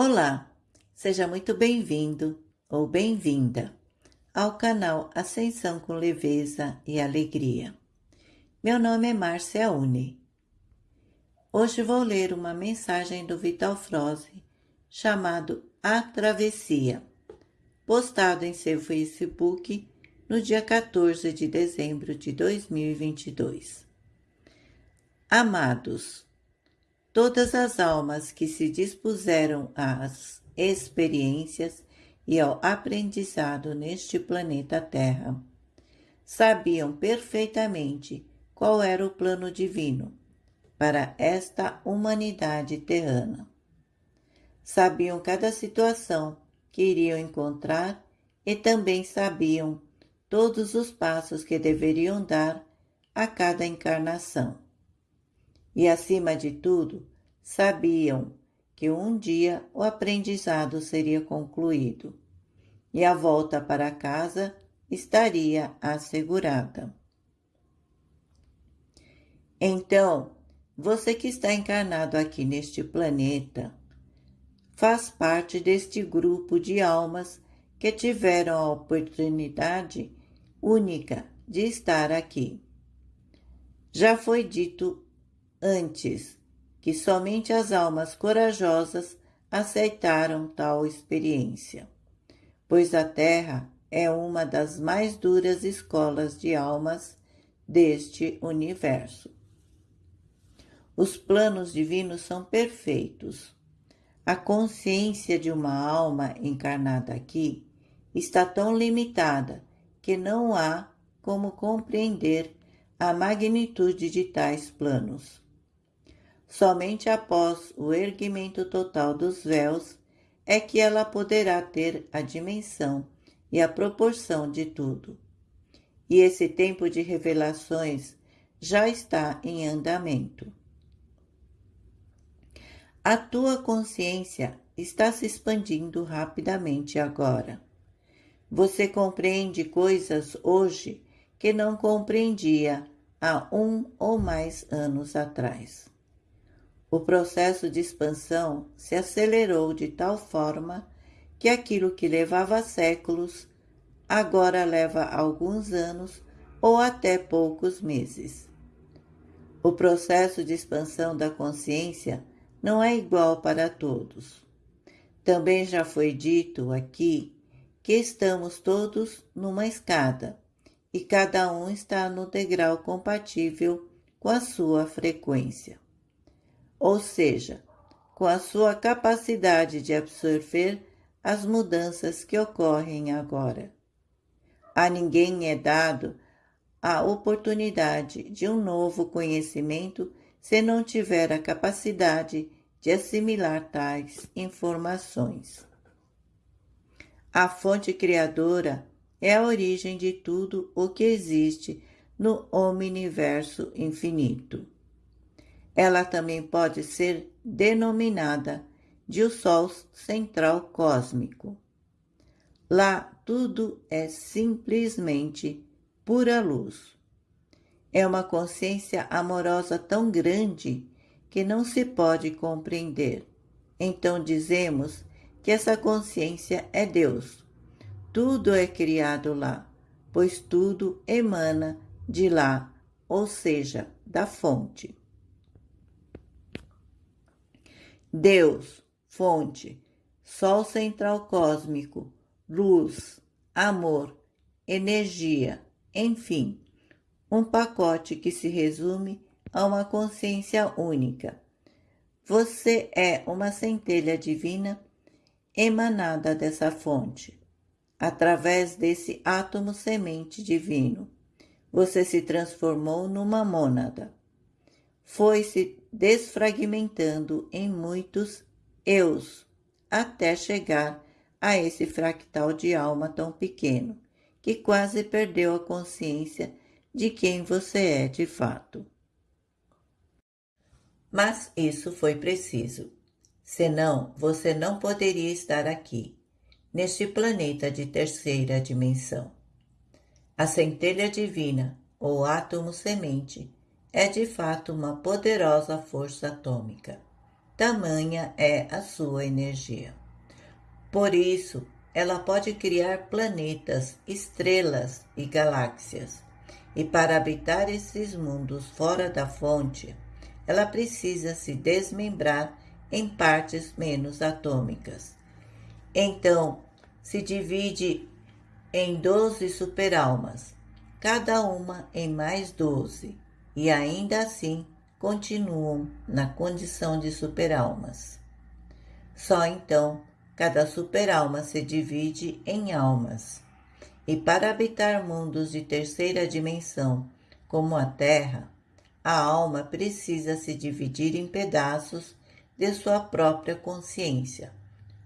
Olá, seja muito bem-vindo ou bem-vinda ao canal Ascensão com Leveza e Alegria. Meu nome é Márcia Uni. Hoje vou ler uma mensagem do Vital Froze chamado A Travessia, postado em seu Facebook no dia 14 de dezembro de 2022. Amados, todas as almas que se dispuseram às experiências e ao aprendizado neste planeta Terra sabiam perfeitamente qual era o plano divino para esta humanidade terrana. Sabiam cada situação que iriam encontrar e também sabiam todos os passos que deveriam dar a cada encarnação. E, acima de tudo, sabiam que um dia o aprendizado seria concluído e a volta para casa estaria assegurada. Então, você que está encarnado aqui neste planeta, faz parte deste grupo de almas que tiveram a oportunidade única de estar aqui. Já foi dito antes que somente as almas corajosas aceitaram tal experiência, pois a Terra é uma das mais duras escolas de almas deste universo. Os planos divinos são perfeitos. A consciência de uma alma encarnada aqui está tão limitada que não há como compreender a magnitude de tais planos. Somente após o erguimento total dos véus é que ela poderá ter a dimensão e a proporção de tudo. E esse tempo de revelações já está em andamento. A tua consciência está se expandindo rapidamente agora. Você compreende coisas hoje que não compreendia há um ou mais anos atrás. O processo de expansão se acelerou de tal forma que aquilo que levava séculos agora leva alguns anos ou até poucos meses. O processo de expansão da consciência não é igual para todos. Também já foi dito aqui que estamos todos numa escada e cada um está no degrau compatível com a sua frequência, ou seja, com a sua capacidade de absorver as mudanças que ocorrem agora. A ninguém é dado a oportunidade de um novo conhecimento se não tiver a capacidade de assimilar tais informações. A fonte criadora é a origem de tudo o que existe no omniverso infinito. Ela também pode ser denominada de o Sol central cósmico. Lá tudo é simplesmente pura luz. É uma consciência amorosa tão grande que não se pode compreender. Então dizemos que essa consciência é Deus. Tudo é criado lá, pois tudo emana de lá, ou seja, da fonte. Deus, fonte, Sol central cósmico, luz, amor, energia, enfim, um pacote que se resume a uma consciência única. Você é uma centelha divina emanada dessa fonte. Através desse átomo semente divino, você se transformou numa mônada. Foi se desfragmentando em muitos eus, até chegar a esse fractal de alma tão pequeno, que quase perdeu a consciência de quem você é de fato. Mas isso foi preciso senão você não poderia estar aqui, neste planeta de terceira dimensão. A centelha divina, ou átomo semente, é de fato uma poderosa força atômica. tamanha é a sua energia. Por isso, ela pode criar planetas, estrelas e galáxias. E para habitar esses mundos fora da fonte, ela precisa se desmembrar em partes menos atômicas. Então, se divide em doze superalmas, cada uma em mais doze, e ainda assim continuam na condição de superalmas. Só então cada superalma se divide em almas. E para habitar mundos de terceira dimensão, como a Terra, a alma precisa se dividir em pedaços de sua própria consciência,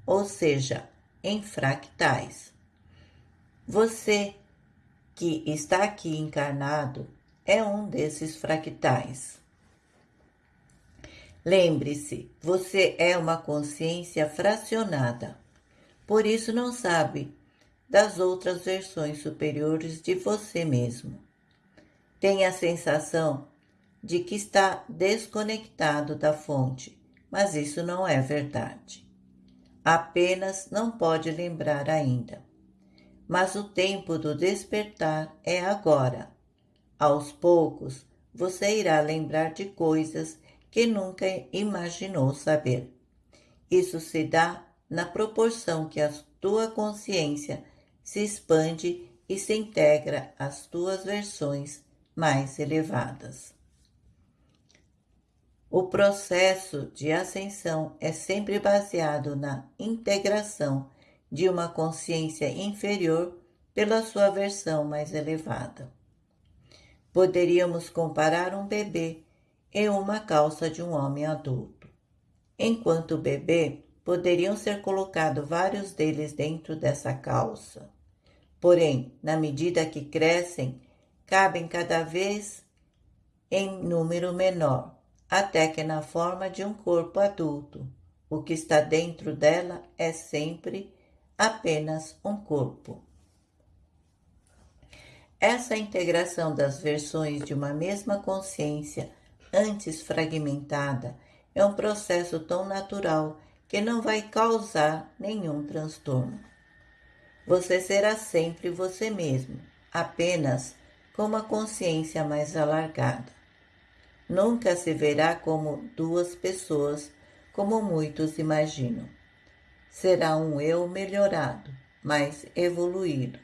ou seja, em fractais. Você que está aqui encarnado é um desses fractais. Lembre-se, você é uma consciência fracionada, por isso não sabe das outras versões superiores de você mesmo. Tem a sensação de que está desconectado da fonte, mas isso não é verdade. Apenas não pode lembrar ainda. Mas o tempo do despertar é agora. Aos poucos, você irá lembrar de coisas que nunca imaginou saber. Isso se dá na proporção que a tua consciência se expande e se integra às tuas versões mais elevadas. O processo de ascensão é sempre baseado na integração de uma consciência inferior pela sua versão mais elevada. Poderíamos comparar um bebê e uma calça de um homem adulto. Enquanto bebê, poderiam ser colocados vários deles dentro dessa calça. Porém, na medida que crescem, cabem cada vez em número menor, até que na forma de um corpo adulto. O que está dentro dela é sempre apenas um corpo. Essa integração das versões de uma mesma consciência antes fragmentada, é um processo tão natural que não vai causar nenhum transtorno. Você será sempre você mesmo, apenas com uma consciência mais alargada. Nunca se verá como duas pessoas, como muitos imaginam. Será um eu melhorado, mais evoluído.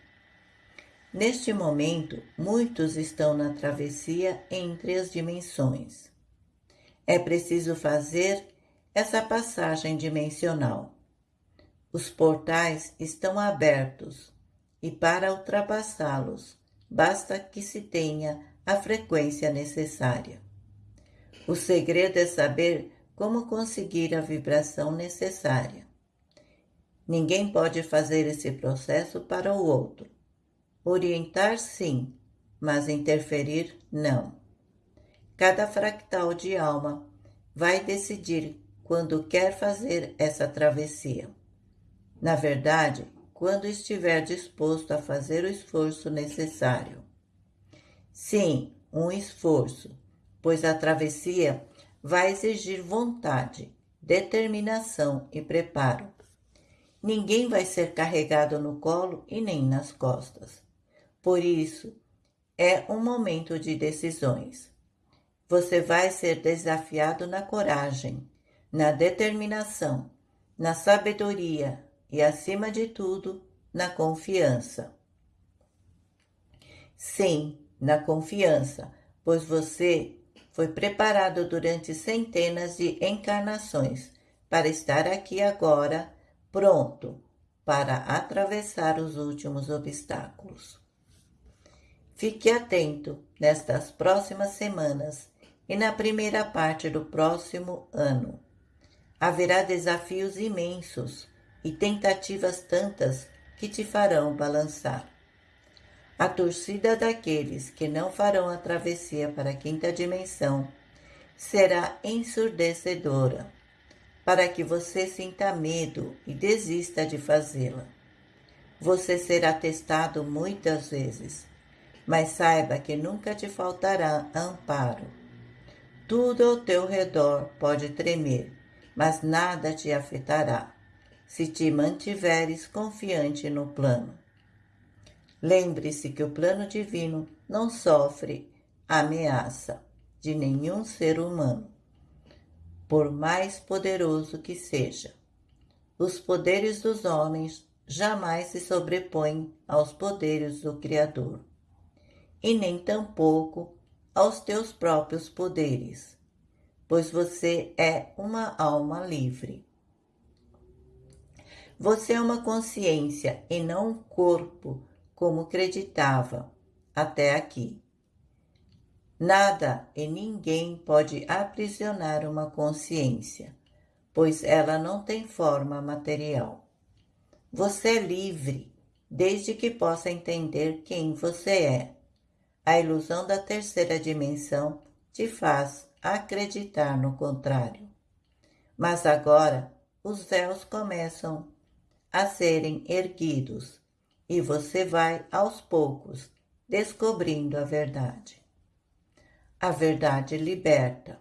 Neste momento, muitos estão na travessia entre as dimensões. É preciso fazer essa passagem dimensional. Os portais estão abertos e para ultrapassá-los basta que se tenha a frequência necessária. O segredo é saber como conseguir a vibração necessária. Ninguém pode fazer esse processo para o outro Orientar, sim, mas interferir, não. Cada fractal de alma vai decidir quando quer fazer essa travessia. Na verdade, quando estiver disposto a fazer o esforço necessário. Sim, um esforço, pois a travessia vai exigir vontade, determinação e preparo. Ninguém vai ser carregado no colo e nem nas costas. Por isso, é um momento de decisões. Você vai ser desafiado na coragem, na determinação, na sabedoria e, acima de tudo, na confiança. Sim, na confiança, pois você foi preparado durante centenas de encarnações para estar aqui agora, pronto para atravessar os últimos obstáculos. Fique atento nestas próximas semanas e na primeira parte do próximo ano. Haverá desafios imensos e tentativas tantas que te farão balançar. A torcida daqueles que não farão a travessia para a quinta dimensão será ensurdecedora, para que você sinta medo e desista de fazê-la. Você será testado muitas vezes mas saiba que nunca te faltará amparo. Tudo ao teu redor pode tremer, mas nada te afetará se te mantiveres confiante no plano. Lembre-se que o plano divino não sofre ameaça de nenhum ser humano, por mais poderoso que seja. Os poderes dos homens jamais se sobrepõem aos poderes do Criador, e nem tampouco aos teus próprios poderes, pois você é uma alma livre. Você é uma consciência e não um corpo, como acreditava até aqui. Nada e ninguém pode aprisionar uma consciência, pois ela não tem forma material. Você é livre, desde que possa entender quem você é. A ilusão da terceira dimensão te faz acreditar no contrário. Mas agora os véus começam a serem erguidos e você vai aos poucos descobrindo a verdade. A verdade liberta.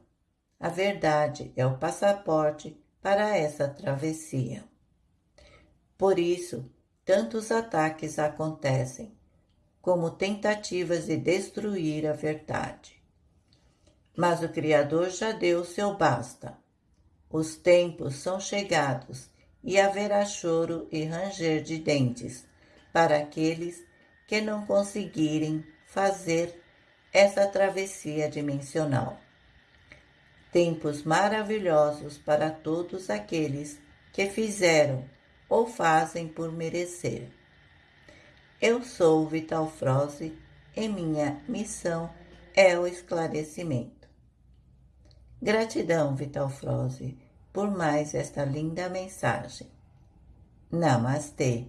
A verdade é o passaporte para essa travessia. Por isso, tantos ataques acontecem, como tentativas de destruir a verdade. Mas o Criador já deu seu basta. Os tempos são chegados e haverá choro e ranger de dentes para aqueles que não conseguirem fazer essa travessia dimensional. Tempos maravilhosos para todos aqueles que fizeram ou fazem por merecer. Eu sou Vital Froze e minha missão é o esclarecimento. Gratidão, Vital Froze, por mais esta linda mensagem. Namastê.